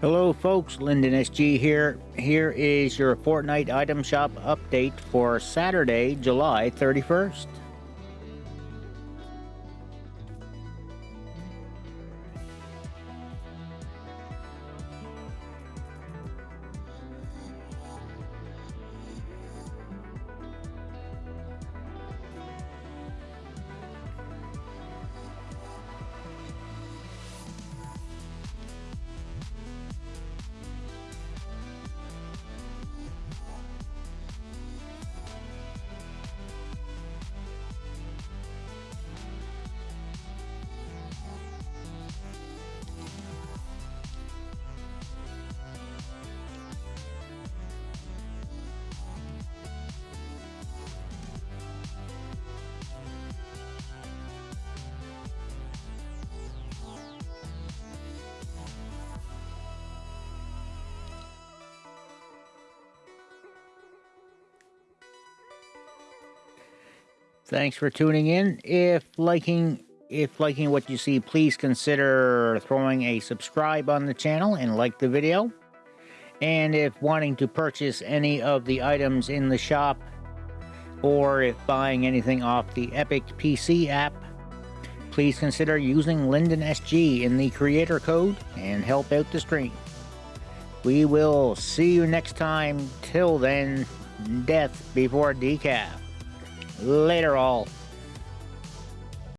Hello folks, Lyndon SG here. Here is your Fortnite item shop update for Saturday, July 31st. Thanks for tuning in. If liking if liking what you see, please consider throwing a subscribe on the channel and like the video. And if wanting to purchase any of the items in the shop, or if buying anything off the Epic PC app, please consider using Lyndon SG in the creator code and help out the stream. We will see you next time. Till then, death before decaf. Later all.